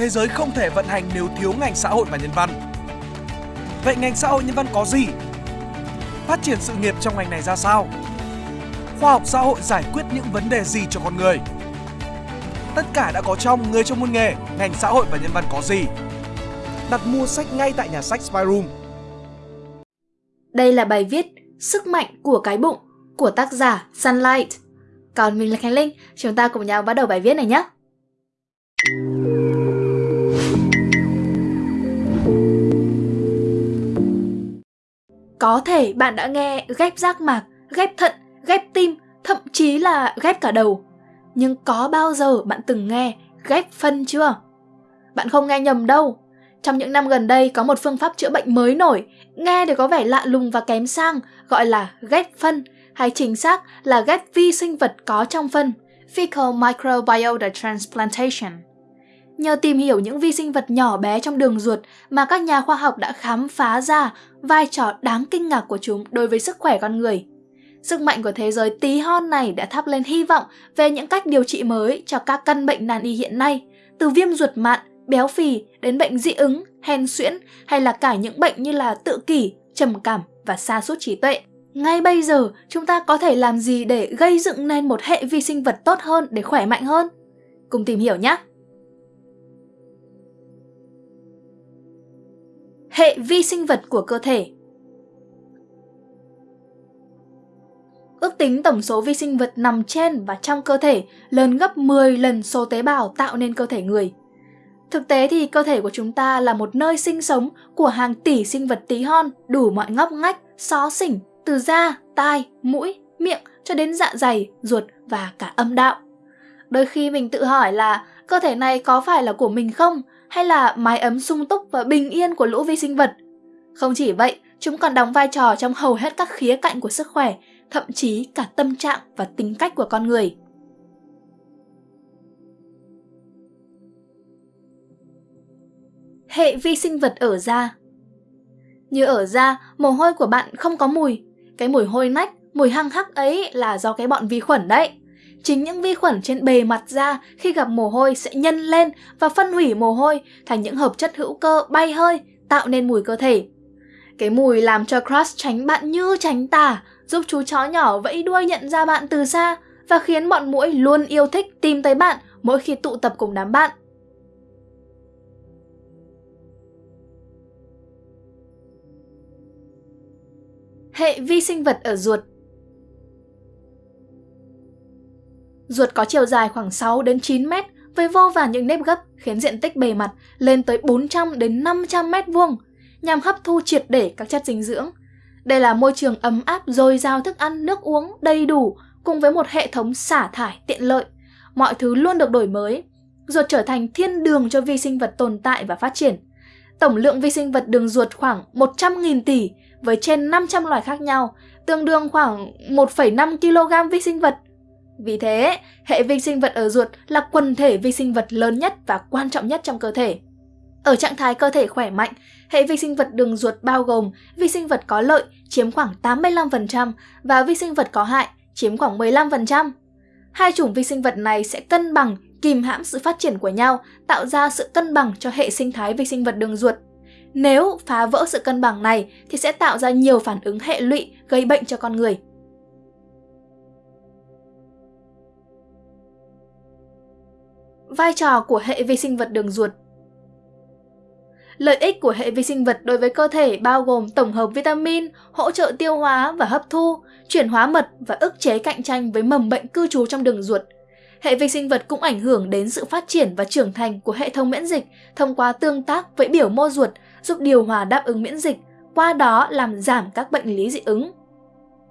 thế giới không thể vận hành nếu thiếu ngành xã hội và nhân văn. Vậy ngành xã hội nhân văn có gì? Phát triển sự nghiệp trong ngành này ra sao? Khoa học xã hội giải quyết những vấn đề gì cho con người? Tất cả đã có trong Người trong môn nghề, ngành xã hội và nhân văn có gì? Đặt mua sách ngay tại nhà sách Spyroom. Đây là bài viết Sức mạnh của cái bụng của tác giả Sunlight. Còn mình là Khánh Linh, chúng ta cùng nhau bắt đầu bài viết này nhé. Có thể bạn đã nghe ghép giác mạc, ghép thận, ghép tim, thậm chí là ghép cả đầu. Nhưng có bao giờ bạn từng nghe ghép phân chưa? Bạn không nghe nhầm đâu. Trong những năm gần đây có một phương pháp chữa bệnh mới nổi, nghe thì có vẻ lạ lùng và kém sang, gọi là ghép phân, hay chính xác là ghép vi sinh vật có trong phân, fecal microbiota transplantation. Nhờ tìm hiểu những vi sinh vật nhỏ bé trong đường ruột mà các nhà khoa học đã khám phá ra vai trò đáng kinh ngạc của chúng đối với sức khỏe con người. Sức mạnh của thế giới tí hon này đã thắp lên hy vọng về những cách điều trị mới cho các căn bệnh nan y hiện nay, từ viêm ruột mạn, béo phì đến bệnh dị ứng, hen suyễn hay là cả những bệnh như là tự kỷ, trầm cảm và sa sút trí tuệ. Ngay bây giờ, chúng ta có thể làm gì để gây dựng nên một hệ vi sinh vật tốt hơn để khỏe mạnh hơn? Cùng tìm hiểu nhé! Hệ vi sinh vật của cơ thể Ước tính tổng số vi sinh vật nằm trên và trong cơ thể lớn gấp 10 lần số tế bào tạo nên cơ thể người. Thực tế thì cơ thể của chúng ta là một nơi sinh sống của hàng tỷ sinh vật tí hon đủ mọi ngóc ngách, xó xỉnh, từ da, tai, mũi, miệng cho đến dạ dày, ruột và cả âm đạo. Đôi khi mình tự hỏi là cơ thể này có phải là của mình không hay là mái ấm sung túc và bình yên của lũ vi sinh vật. Không chỉ vậy, chúng còn đóng vai trò trong hầu hết các khía cạnh của sức khỏe, thậm chí cả tâm trạng và tính cách của con người. Hệ vi sinh vật ở da Như ở da, mồ hôi của bạn không có mùi. Cái mùi hôi nách, mùi hăng hắc ấy là do cái bọn vi khuẩn đấy. Chính những vi khuẩn trên bề mặt da khi gặp mồ hôi sẽ nhân lên và phân hủy mồ hôi thành những hợp chất hữu cơ bay hơi, tạo nên mùi cơ thể. Cái mùi làm cho Crush tránh bạn như tránh tà, giúp chú chó nhỏ vẫy đuôi nhận ra bạn từ xa và khiến bọn mũi luôn yêu thích tìm tới bạn mỗi khi tụ tập cùng đám bạn. Hệ vi sinh vật ở ruột Ruột có chiều dài khoảng 6 đến 9 mét với vô vàn những nếp gấp khiến diện tích bề mặt lên tới 400 đến 500 mét vuông nhằm hấp thu triệt để các chất dinh dưỡng. Đây là môi trường ấm áp dồi dào thức ăn, nước uống đầy đủ cùng với một hệ thống xả thải tiện lợi. Mọi thứ luôn được đổi mới. Ruột trở thành thiên đường cho vi sinh vật tồn tại và phát triển. Tổng lượng vi sinh vật đường ruột khoảng 100.000 tỷ với trên 500 loài khác nhau, tương đương khoảng 1,5 kg vi sinh vật – vì thế, hệ vi sinh vật ở ruột là quần thể vi sinh vật lớn nhất và quan trọng nhất trong cơ thể. Ở trạng thái cơ thể khỏe mạnh, hệ vi sinh vật đường ruột bao gồm vi sinh vật có lợi chiếm khoảng 85% và vi sinh vật có hại chiếm khoảng 15%. Hai chủng vi sinh vật này sẽ cân bằng, kìm hãm sự phát triển của nhau, tạo ra sự cân bằng cho hệ sinh thái vi sinh vật đường ruột. Nếu phá vỡ sự cân bằng này thì sẽ tạo ra nhiều phản ứng hệ lụy gây bệnh cho con người. Vai trò của hệ vi sinh vật đường ruột Lợi ích của hệ vi sinh vật đối với cơ thể bao gồm tổng hợp vitamin, hỗ trợ tiêu hóa và hấp thu, chuyển hóa mật và ức chế cạnh tranh với mầm bệnh cư trú trong đường ruột. Hệ vi sinh vật cũng ảnh hưởng đến sự phát triển và trưởng thành của hệ thống miễn dịch thông qua tương tác với biểu mô ruột, giúp điều hòa đáp ứng miễn dịch, qua đó làm giảm các bệnh lý dị ứng.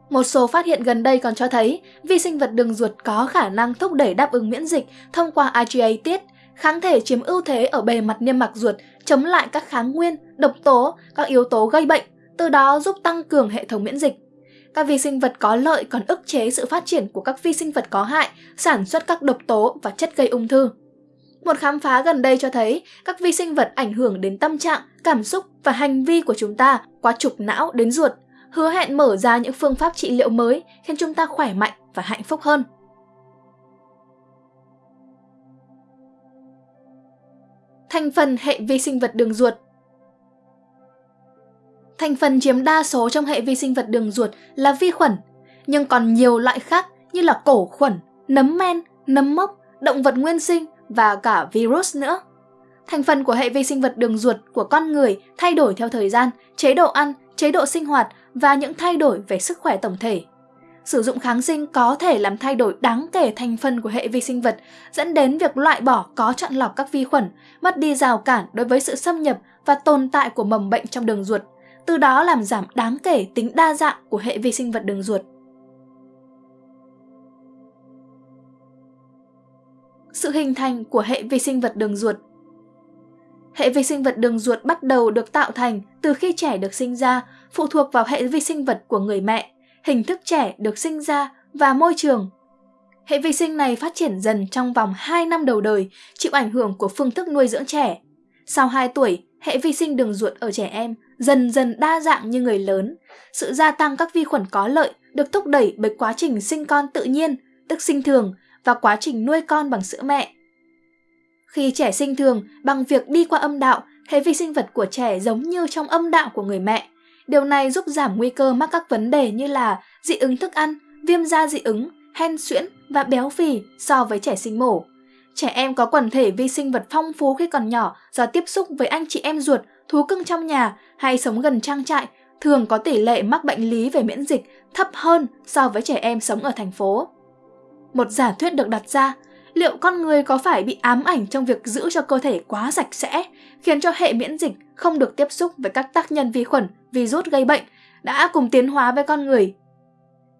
Một số phát hiện gần đây còn cho thấy vi sinh vật đường ruột có khả năng thúc đẩy đáp ứng miễn dịch thông qua IgA tiết, kháng thể chiếm ưu thế ở bề mặt niêm mạc ruột chống lại các kháng nguyên, độc tố, các yếu tố gây bệnh, từ đó giúp tăng cường hệ thống miễn dịch. Các vi sinh vật có lợi còn ức chế sự phát triển của các vi sinh vật có hại, sản xuất các độc tố và chất gây ung thư. Một khám phá gần đây cho thấy các vi sinh vật ảnh hưởng đến tâm trạng, cảm xúc và hành vi của chúng ta qua trục não đến ruột – hứa hẹn mở ra những phương pháp trị liệu mới khiến chúng ta khỏe mạnh và hạnh phúc hơn. Thành phần hệ vi sinh vật đường ruột Thành phần chiếm đa số trong hệ vi sinh vật đường ruột là vi khuẩn, nhưng còn nhiều loại khác như là cổ khuẩn, nấm men, nấm mốc, động vật nguyên sinh và cả virus nữa. Thành phần của hệ vi sinh vật đường ruột của con người thay đổi theo thời gian, chế độ ăn, chế độ sinh hoạt và những thay đổi về sức khỏe tổng thể. Sử dụng kháng sinh có thể làm thay đổi đáng kể thành phần của hệ vi sinh vật, dẫn đến việc loại bỏ có chọn lọc các vi khuẩn, mất đi rào cản đối với sự xâm nhập và tồn tại của mầm bệnh trong đường ruột, từ đó làm giảm đáng kể tính đa dạng của hệ vi sinh vật đường ruột. Sự hình thành của hệ vi sinh vật đường ruột Hệ vi sinh vật đường ruột bắt đầu được tạo thành từ khi trẻ được sinh ra, phụ thuộc vào hệ vi sinh vật của người mẹ, hình thức trẻ được sinh ra và môi trường. Hệ vi sinh này phát triển dần trong vòng 2 năm đầu đời, chịu ảnh hưởng của phương thức nuôi dưỡng trẻ. Sau 2 tuổi, hệ vi sinh đường ruột ở trẻ em dần dần đa dạng như người lớn. Sự gia tăng các vi khuẩn có lợi được thúc đẩy bởi quá trình sinh con tự nhiên, tức sinh thường, và quá trình nuôi con bằng sữa mẹ. Khi trẻ sinh thường, bằng việc đi qua âm đạo, hệ vi sinh vật của trẻ giống như trong âm đạo của người mẹ. Điều này giúp giảm nguy cơ mắc các vấn đề như là dị ứng thức ăn, viêm da dị ứng, hen suyễn và béo phì so với trẻ sinh mổ. Trẻ em có quần thể vi sinh vật phong phú khi còn nhỏ do tiếp xúc với anh chị em ruột, thú cưng trong nhà hay sống gần trang trại, thường có tỷ lệ mắc bệnh lý về miễn dịch thấp hơn so với trẻ em sống ở thành phố. Một giả thuyết được đặt ra, liệu con người có phải bị ám ảnh trong việc giữ cho cơ thể quá sạch sẽ, khiến cho hệ miễn dịch không được tiếp xúc với các tác nhân vi khuẩn, virus gây bệnh, đã cùng tiến hóa với con người.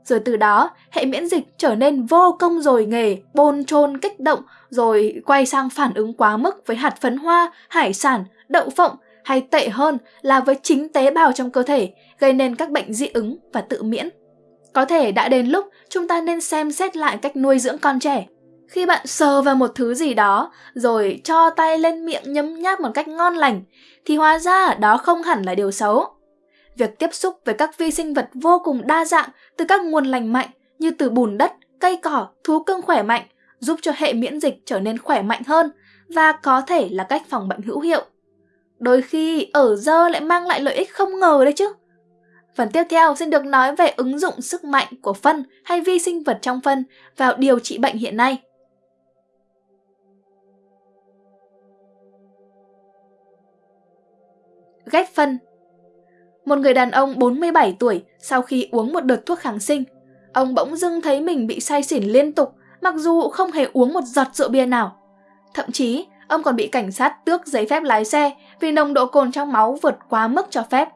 Rồi từ đó, hệ miễn dịch trở nên vô công rồi nghề, bôn chôn kích động, rồi quay sang phản ứng quá mức với hạt phấn hoa, hải sản, đậu phộng, hay tệ hơn là với chính tế bào trong cơ thể, gây nên các bệnh dị ứng và tự miễn. Có thể đã đến lúc chúng ta nên xem xét lại cách nuôi dưỡng con trẻ. Khi bạn sờ vào một thứ gì đó, rồi cho tay lên miệng nhấm nháp một cách ngon lành, thì hóa ra đó không hẳn là điều xấu. Việc tiếp xúc với các vi sinh vật vô cùng đa dạng từ các nguồn lành mạnh như từ bùn đất, cây cỏ, thú cưng khỏe mạnh, giúp cho hệ miễn dịch trở nên khỏe mạnh hơn và có thể là cách phòng bệnh hữu hiệu. Đôi khi ở dơ lại mang lại lợi ích không ngờ đấy chứ. Phần tiếp theo xin được nói về ứng dụng sức mạnh của phân hay vi sinh vật trong phân vào điều trị bệnh hiện nay. Ghép phân một người đàn ông 47 tuổi sau khi uống một đợt thuốc kháng sinh, ông bỗng dưng thấy mình bị say xỉn liên tục mặc dù không hề uống một giọt rượu bia nào. Thậm chí, ông còn bị cảnh sát tước giấy phép lái xe vì nồng độ cồn trong máu vượt quá mức cho phép.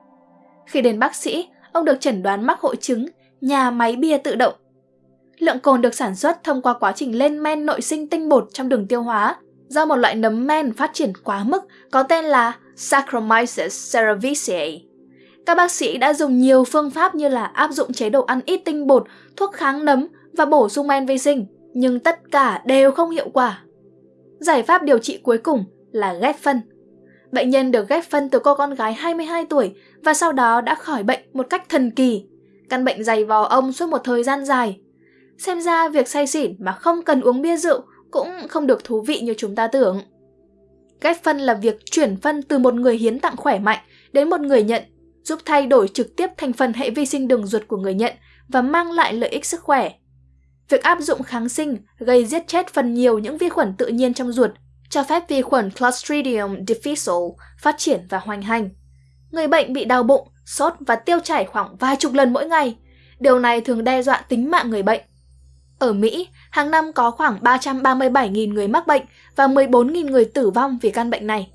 Khi đến bác sĩ, ông được chẩn đoán mắc hội chứng nhà máy bia tự động. Lượng cồn được sản xuất thông qua quá trình lên men nội sinh tinh bột trong đường tiêu hóa do một loại nấm men phát triển quá mức có tên là Saccharomyces cerevisiae. Các bác sĩ đã dùng nhiều phương pháp như là áp dụng chế độ ăn ít tinh bột, thuốc kháng nấm và bổ sung men vi sinh, nhưng tất cả đều không hiệu quả. Giải pháp điều trị cuối cùng là ghép phân. Bệnh nhân được ghép phân từ cô con gái 22 tuổi và sau đó đã khỏi bệnh một cách thần kỳ. Căn bệnh dày vò ông suốt một thời gian dài. Xem ra việc say xỉn mà không cần uống bia rượu cũng không được thú vị như chúng ta tưởng. Ghép phân là việc chuyển phân từ một người hiến tặng khỏe mạnh đến một người nhận, giúp thay đổi trực tiếp thành phần hệ vi sinh đường ruột của người nhận và mang lại lợi ích sức khỏe. Việc áp dụng kháng sinh gây giết chết phần nhiều những vi khuẩn tự nhiên trong ruột, cho phép vi khuẩn Clostridium difficile phát triển và hoành hành. Người bệnh bị đau bụng, sốt và tiêu chảy khoảng vài chục lần mỗi ngày. Điều này thường đe dọa tính mạng người bệnh. Ở Mỹ, hàng năm có khoảng 337.000 người mắc bệnh và 14.000 người tử vong vì căn bệnh này.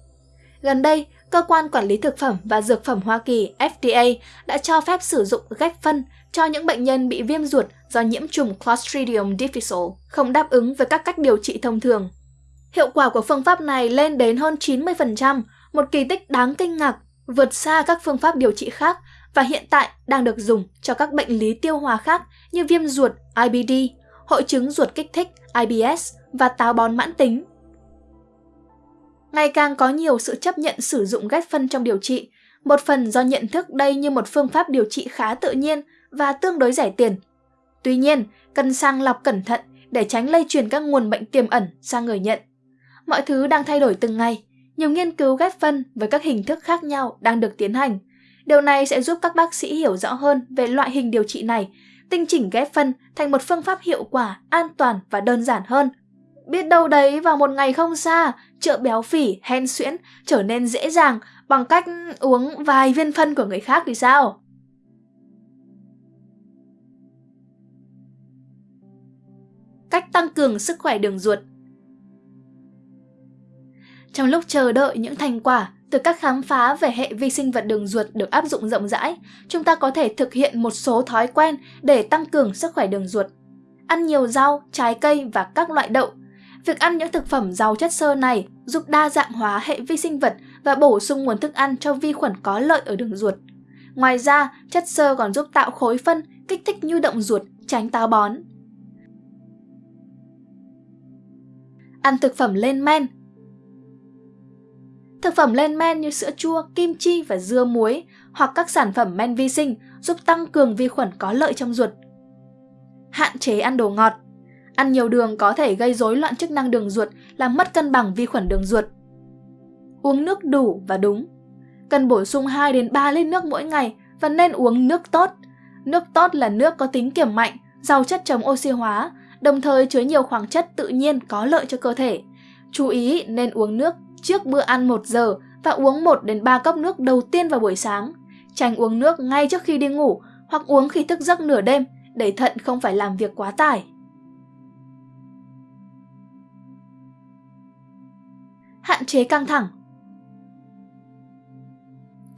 Gần đây, Cơ quan Quản lý Thực phẩm và Dược phẩm Hoa Kỳ FDA đã cho phép sử dụng ghép phân cho những bệnh nhân bị viêm ruột do nhiễm trùng Clostridium difficile, không đáp ứng với các cách điều trị thông thường. Hiệu quả của phương pháp này lên đến hơn 90%, một kỳ tích đáng kinh ngạc, vượt xa các phương pháp điều trị khác và hiện tại đang được dùng cho các bệnh lý tiêu hóa khác như viêm ruột IBD, hội chứng ruột kích thích IBS và táo bón mãn tính. Ngày càng có nhiều sự chấp nhận sử dụng ghép phân trong điều trị, một phần do nhận thức đây như một phương pháp điều trị khá tự nhiên và tương đối rẻ tiền. Tuy nhiên, cần sang lọc cẩn thận để tránh lây truyền các nguồn bệnh tiềm ẩn sang người nhận. Mọi thứ đang thay đổi từng ngày, Nhiều nghiên cứu ghép phân với các hình thức khác nhau đang được tiến hành. Điều này sẽ giúp các bác sĩ hiểu rõ hơn về loại hình điều trị này, tinh chỉnh ghép phân thành một phương pháp hiệu quả, an toàn và đơn giản hơn. Biết đâu đấy vào một ngày không xa, chợ béo phì, hen suyễn trở nên dễ dàng bằng cách uống vài viên phân của người khác thì sao? Cách tăng cường sức khỏe đường ruột Trong lúc chờ đợi những thành quả từ các khám phá về hệ vi sinh vật đường ruột được áp dụng rộng rãi, chúng ta có thể thực hiện một số thói quen để tăng cường sức khỏe đường ruột. Ăn nhiều rau, trái cây và các loại đậu. Việc ăn những thực phẩm giàu chất xơ này giúp đa dạng hóa hệ vi sinh vật và bổ sung nguồn thức ăn cho vi khuẩn có lợi ở đường ruột. Ngoài ra, chất xơ còn giúp tạo khối phân, kích thích nhu động ruột, tránh táo bón. Ăn thực phẩm lên men Thực phẩm lên men như sữa chua, kim chi và dưa muối hoặc các sản phẩm men vi sinh giúp tăng cường vi khuẩn có lợi trong ruột. Hạn chế ăn đồ ngọt. Ăn nhiều đường có thể gây rối loạn chức năng đường ruột, làm mất cân bằng vi khuẩn đường ruột. Uống nước đủ và đúng. Cần bổ sung 2 đến 3 lít nước mỗi ngày và nên uống nước tốt. Nước tốt là nước có tính kiểm mạnh, giàu chất chống oxy hóa, đồng thời chứa nhiều khoáng chất tự nhiên có lợi cho cơ thể. Chú ý nên uống nước trước bữa ăn 1 giờ và uống 1 đến 3 cốc nước đầu tiên vào buổi sáng. Tránh uống nước ngay trước khi đi ngủ hoặc uống khi thức giấc nửa đêm để thận không phải làm việc quá tải. Chế căng thẳng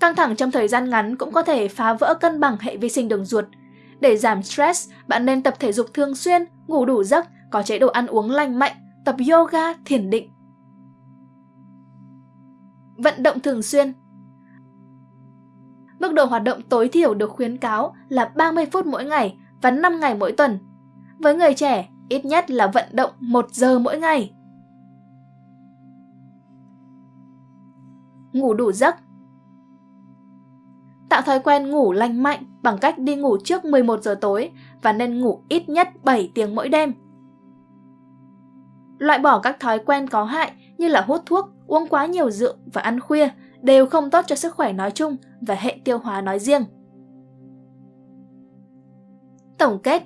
Căng thẳng trong thời gian ngắn cũng có thể phá vỡ cân bằng hệ vi sinh đường ruột. Để giảm stress, bạn nên tập thể dục thường xuyên, ngủ đủ giấc, có chế độ ăn uống lành mạnh, tập yoga, thiền định vận động thường xuyên. Mức độ hoạt động tối thiểu được khuyến cáo là 30 phút mỗi ngày và 5 ngày mỗi tuần. Với người trẻ, ít nhất là vận động 1 giờ mỗi ngày. Ngủ đủ giấc Tạo thói quen ngủ lành mạnh bằng cách đi ngủ trước 11 giờ tối và nên ngủ ít nhất 7 tiếng mỗi đêm. Loại bỏ các thói quen có hại như là hút thuốc, uống quá nhiều rượu và ăn khuya đều không tốt cho sức khỏe nói chung và hệ tiêu hóa nói riêng. Tổng kết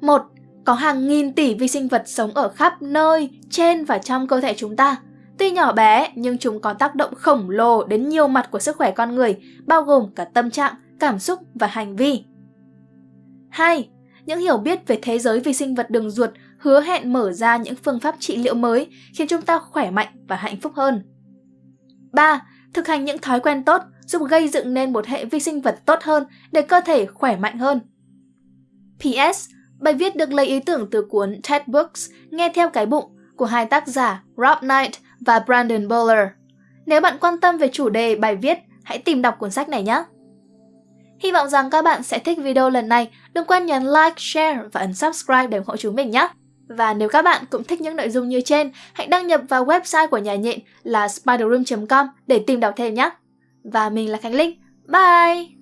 1. Có hàng nghìn tỷ vi sinh vật sống ở khắp nơi, trên và trong cơ thể chúng ta. Tuy nhỏ bé, nhưng chúng có tác động khổng lồ đến nhiều mặt của sức khỏe con người, bao gồm cả tâm trạng, cảm xúc và hành vi. 2. Những hiểu biết về thế giới vi sinh vật đường ruột hứa hẹn mở ra những phương pháp trị liệu mới khiến chúng ta khỏe mạnh và hạnh phúc hơn. 3. Thực hành những thói quen tốt giúp gây dựng nên một hệ vi sinh vật tốt hơn để cơ thể khỏe mạnh hơn. PS. Bài viết được lấy ý tưởng từ cuốn TED Books Nghe theo cái bụng của hai tác giả Rob Knight và Brandon Bowler. Nếu bạn quan tâm về chủ đề bài viết, hãy tìm đọc cuốn sách này nhé! Hy vọng rằng các bạn sẽ thích video lần này. Đừng quên nhấn like, share và ấn subscribe để ủng hộ chúng mình nhé! Và nếu các bạn cũng thích những nội dung như trên, hãy đăng nhập vào website của nhà nhện là spiderroom.com để tìm đọc thêm nhé. Và mình là Khánh Linh. Bye!